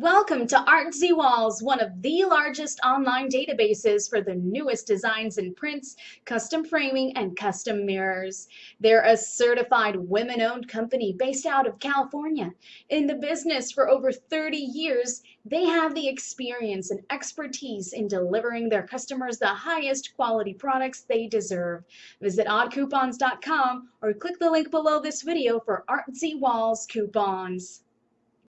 Welcome to Artsy Walls, one of the largest online databases for the newest designs and prints, custom framing, and custom mirrors. They're a certified women-owned company based out of California. In the business for over 30 years, they have the experience and expertise in delivering their customers the highest quality products they deserve. Visit oddcoupons.com or click the link below this video for Artsy Walls coupons.